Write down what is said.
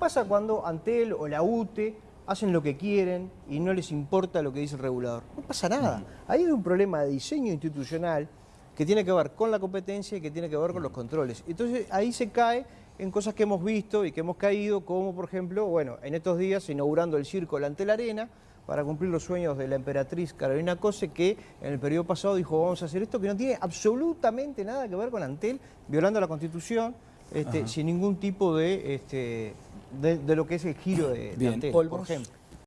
pasa cuando Antel o la UTE hacen lo que quieren y no les importa lo que dice el regulador? No pasa nada. Ahí hay un problema de diseño institucional que tiene que ver con la competencia y que tiene que ver con los controles. Entonces ahí se cae en cosas que hemos visto y que hemos caído, como por ejemplo, bueno, en estos días inaugurando el circo ante la arena, para cumplir los sueños de la emperatriz Carolina Cose, que en el periodo pasado dijo vamos a hacer esto, que no tiene absolutamente nada que ver con Antel, violando la Constitución, este, sin ningún tipo de, este, de, lo que es el giro de, Antel, por ejemplo.